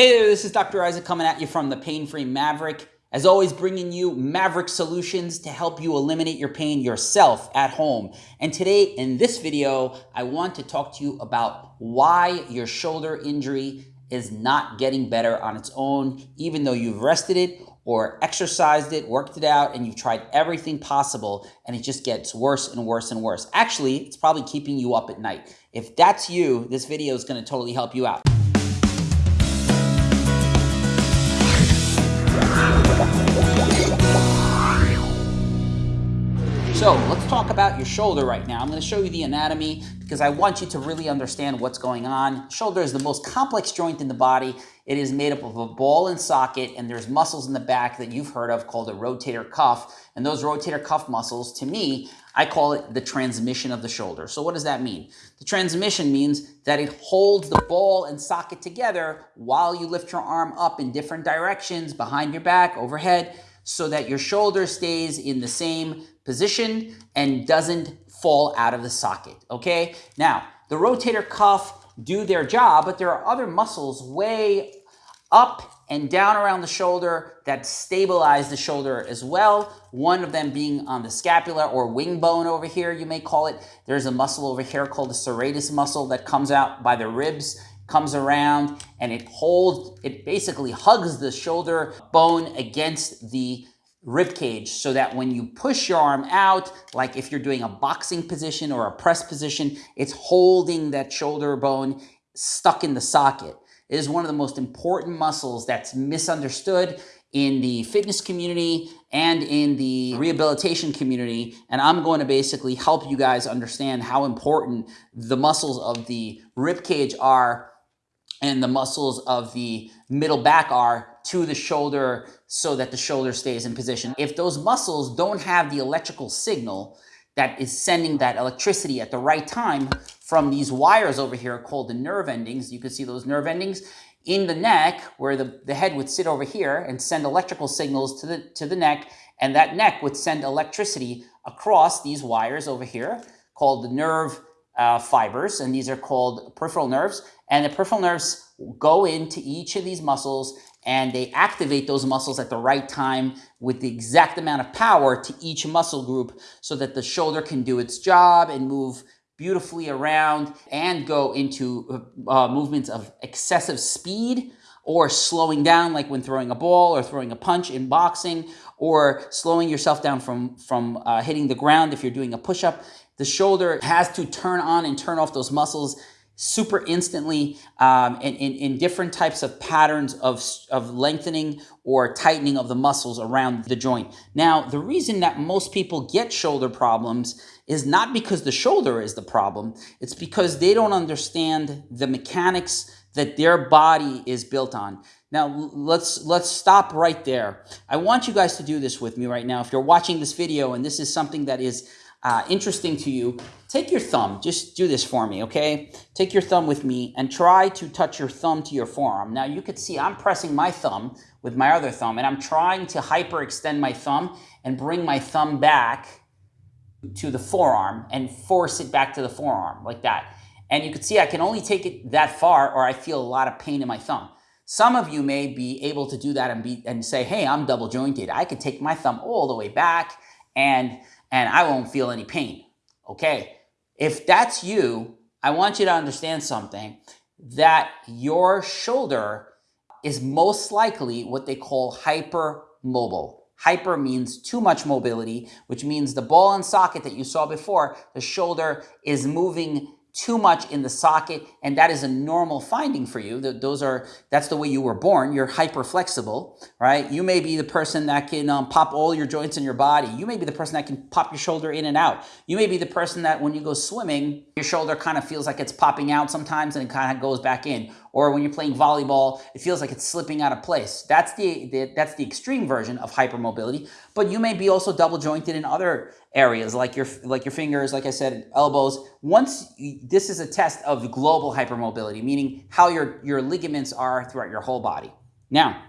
Hey there, this is Dr. Isaac coming at you from the Pain Free Maverick. As always, bringing you Maverick solutions to help you eliminate your pain yourself at home. And today in this video, I want to talk to you about why your shoulder injury is not getting better on its own, even though you've rested it or exercised it, worked it out, and you've tried everything possible, and it just gets worse and worse and worse. Actually, it's probably keeping you up at night. If that's you, this video is gonna totally help you out. So let's talk about your shoulder right now. I'm going to show you the anatomy because I want you to really understand what's going on. Shoulder is the most complex joint in the body. It is made up of a ball and socket and there's muscles in the back that you've heard of called a rotator cuff. And those rotator cuff muscles, to me, I call it the transmission of the shoulder. So what does that mean? The transmission means that it holds the ball and socket together while you lift your arm up in different directions, behind your back, overhead, so that your shoulder stays in the same position and doesn't fall out of the socket, okay? Now, the rotator cuff do their job, but there are other muscles way up and down around the shoulder that stabilize the shoulder as well. One of them being on the scapula or wing bone over here, you may call it. There's a muscle over here called the serratus muscle that comes out by the ribs comes around and it holds, it basically hugs the shoulder bone against the rib cage so that when you push your arm out, like if you're doing a boxing position or a press position, it's holding that shoulder bone stuck in the socket. It is one of the most important muscles that's misunderstood in the fitness community and in the rehabilitation community. And I'm going to basically help you guys understand how important the muscles of the rib cage are and the muscles of the middle back are to the shoulder so that the shoulder stays in position. If those muscles don't have the electrical signal that is sending that electricity at the right time from these wires over here called the nerve endings, you can see those nerve endings in the neck where the, the head would sit over here and send electrical signals to the, to the neck and that neck would send electricity across these wires over here called the nerve uh, fibers, and these are called peripheral nerves. And the peripheral nerves go into each of these muscles and they activate those muscles at the right time with the exact amount of power to each muscle group so that the shoulder can do its job and move beautifully around and go into uh, movements of excessive speed or slowing down like when throwing a ball or throwing a punch in boxing or slowing yourself down from, from uh, hitting the ground if you're doing a push-up. The shoulder has to turn on and turn off those muscles super instantly um, in, in, in, different types of patterns of, of lengthening or tightening of the muscles around the joint. Now, the reason that most people get shoulder problems is not because the shoulder is the problem. It's because they don't understand the mechanics that their body is built on. Now, let's, let's stop right there. I want you guys to do this with me right now. If you're watching this video and this is something that is uh, interesting to you, take your thumb. Just do this for me, okay? Take your thumb with me and try to touch your thumb to your forearm. Now, you could see I'm pressing my thumb with my other thumb, and I'm trying to hyperextend my thumb and bring my thumb back to the forearm and force it back to the forearm like that. And you can see I can only take it that far or I feel a lot of pain in my thumb. Some of you may be able to do that and, be, and say, hey, I'm double jointed. I could take my thumb all the way back and and I won't feel any pain. Okay. If that's you, I want you to understand something that your shoulder is most likely what they call hypermobile. Hyper means too much mobility, which means the ball and socket that you saw before, the shoulder is moving too much in the socket and that is a normal finding for you. Those are that's the way you were born. You're hyper flexible right? You may be the person that can um, pop all your joints in your body. You may be the person that can pop your shoulder in and out. You may be the person that when you go swimming your shoulder kind of feels like it's popping out sometimes and it kind of goes back in or when you're playing volleyball, it feels like it's slipping out of place. That's the, the, that's the extreme version of hypermobility. But you may be also double jointed in other areas like your like your fingers, like I said, elbows. Once you, this is a test of global hypermobility, meaning how your your ligaments are throughout your whole body. Now,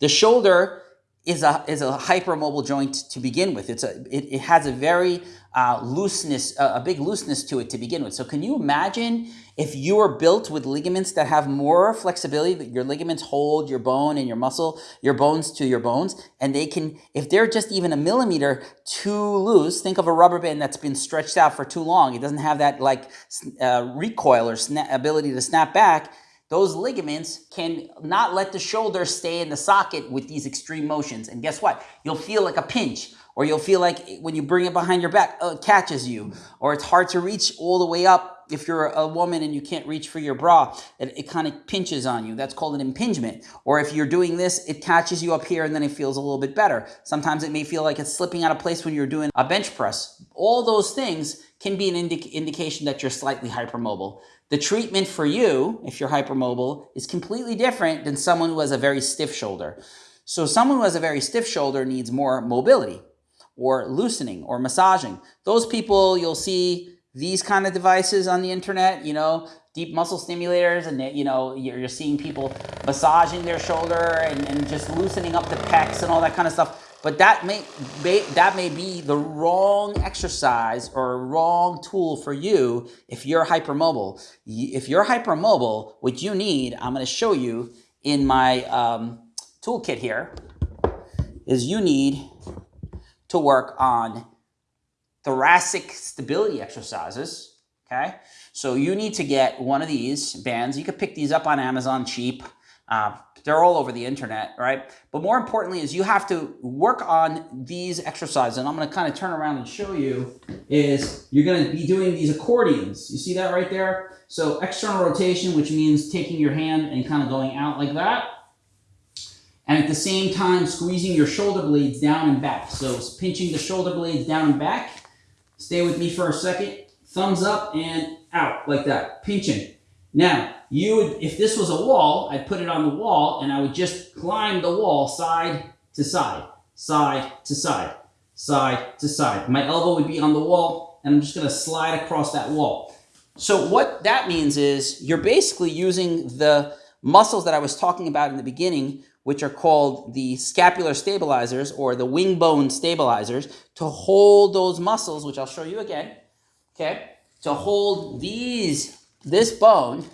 the shoulder is a is a hypermobile joint to begin with. It's a it, it has a very uh, looseness, uh, a big looseness to it to begin with. So can you imagine if you are built with ligaments that have more flexibility, that your ligaments hold your bone and your muscle, your bones to your bones, and they can, if they're just even a millimeter too loose, think of a rubber band that's been stretched out for too long. It doesn't have that like uh, recoil or ability to snap back those ligaments can not let the shoulder stay in the socket with these extreme motions. And guess what? You'll feel like a pinch, or you'll feel like when you bring it behind your back, uh, it catches you, or it's hard to reach all the way up if you're a woman and you can't reach for your bra, it, it kind of pinches on you. That's called an impingement. Or if you're doing this, it catches you up here and then it feels a little bit better. Sometimes it may feel like it's slipping out of place when you're doing a bench press. All those things can be an indi indication that you're slightly hypermobile. The treatment for you, if you're hypermobile, is completely different than someone who has a very stiff shoulder. So someone who has a very stiff shoulder needs more mobility or loosening or massaging. Those people, you'll see these kind of devices on the internet, you know, deep muscle stimulators, and you know, you're, you're seeing people massaging their shoulder and, and just loosening up the pecs and all that kind of stuff. But that may, may, that may be the wrong exercise or wrong tool for you if you're hypermobile. If you're hypermobile, what you need, I'm going to show you in my um, toolkit here, is you need to work on thoracic stability exercises. Okay, so you need to get one of these bands. You could pick these up on Amazon cheap. Uh, they're all over the internet, right? But more importantly is you have to work on these exercises. And I'm going to kind of turn around and show you is you're going to be doing these accordions. You see that right there? So external rotation, which means taking your hand and kind of going out like that. And at the same time, squeezing your shoulder blades down and back. So pinching the shoulder blades down and back. Stay with me for a second. Thumbs up and out like that, pinching. Now, you would, if this was a wall, I'd put it on the wall and I would just climb the wall side to side, side to side, side to side. My elbow would be on the wall and I'm just gonna slide across that wall. So what that means is you're basically using the muscles that I was talking about in the beginning, which are called the scapular stabilizers or the wing bone stabilizers, to hold those muscles, which I'll show you again, okay, to hold these, this bone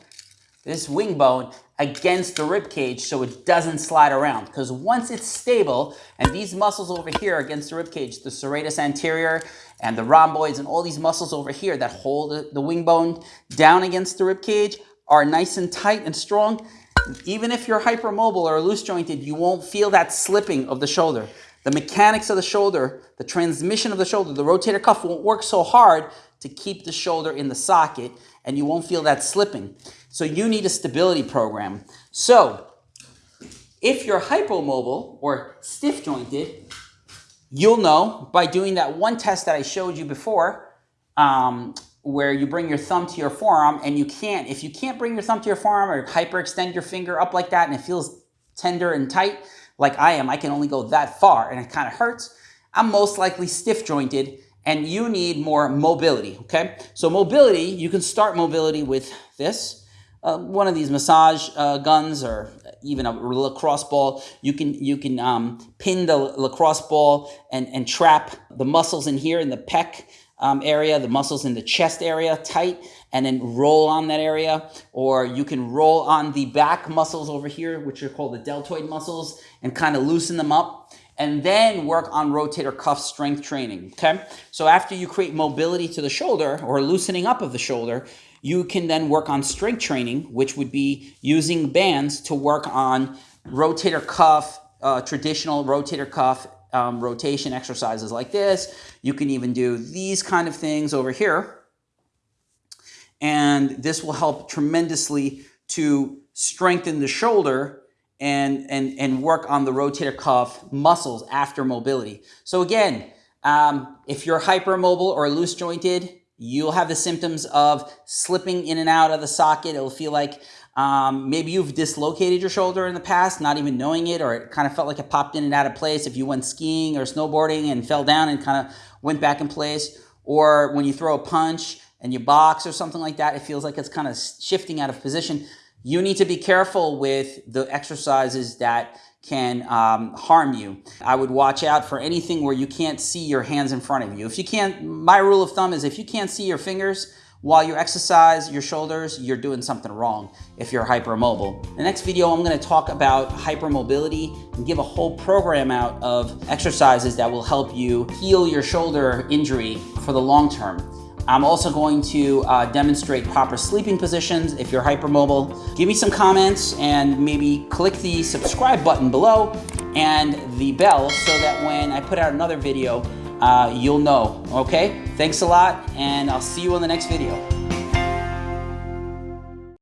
this wing bone against the rib cage so it doesn't slide around. Because once it's stable, and these muscles over here against the rib cage, the serratus anterior and the rhomboids and all these muscles over here that hold the wing bone down against the rib cage are nice and tight and strong. Even if you're hypermobile or loose jointed, you won't feel that slipping of the shoulder. The mechanics of the shoulder, the transmission of the shoulder, the rotator cuff won't work so hard to keep the shoulder in the socket and you won't feel that slipping. So you need a stability program. So if you're hypomobile or stiff jointed, you'll know by doing that one test that I showed you before, um, where you bring your thumb to your forearm and you can't, if you can't bring your thumb to your forearm or hyperextend your finger up like that and it feels tender and tight, like I am, I can only go that far and it kind of hurts, I'm most likely stiff jointed and you need more mobility, okay? So mobility, you can start mobility with this uh, one of these massage uh, guns or even a lacrosse ball, you can you can um, pin the lacrosse ball and, and trap the muscles in here in the pec um, area, the muscles in the chest area tight, and then roll on that area. Or you can roll on the back muscles over here, which are called the deltoid muscles, and kind of loosen them up. And then work on rotator cuff strength training, okay? So after you create mobility to the shoulder or loosening up of the shoulder, you can then work on strength training, which would be using bands to work on rotator cuff, uh, traditional rotator cuff um, rotation exercises like this. You can even do these kind of things over here. And this will help tremendously to strengthen the shoulder and, and, and work on the rotator cuff muscles after mobility. So again, um, if you're hypermobile or loose jointed, You'll have the symptoms of slipping in and out of the socket. It'll feel like um, maybe you've dislocated your shoulder in the past, not even knowing it, or it kind of felt like it popped in and out of place if you went skiing or snowboarding and fell down and kind of went back in place. Or when you throw a punch and you box or something like that, it feels like it's kind of shifting out of position. You need to be careful with the exercises that can um, harm you. I would watch out for anything where you can't see your hands in front of you. If you can't, my rule of thumb is if you can't see your fingers while you exercise your shoulders, you're doing something wrong if you're hypermobile. The next video, I'm gonna talk about hypermobility and give a whole program out of exercises that will help you heal your shoulder injury for the long term. I'm also going to uh, demonstrate proper sleeping positions if you're hypermobile. Give me some comments and maybe click the subscribe button below and the bell so that when I put out another video, uh, you'll know, okay? Thanks a lot and I'll see you in the next video.